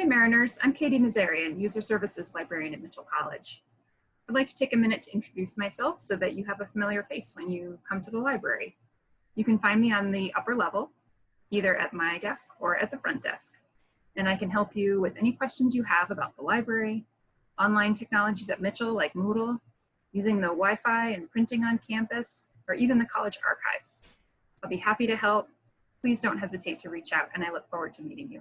Hey Mariners, I'm Katie Nazarian, User Services Librarian at Mitchell College. I'd like to take a minute to introduce myself so that you have a familiar face when you come to the library. You can find me on the upper level, either at my desk or at the front desk. And I can help you with any questions you have about the library, online technologies at Mitchell like Moodle, using the Wi-Fi and printing on campus, or even the college archives. I'll be happy to help. Please don't hesitate to reach out and I look forward to meeting you.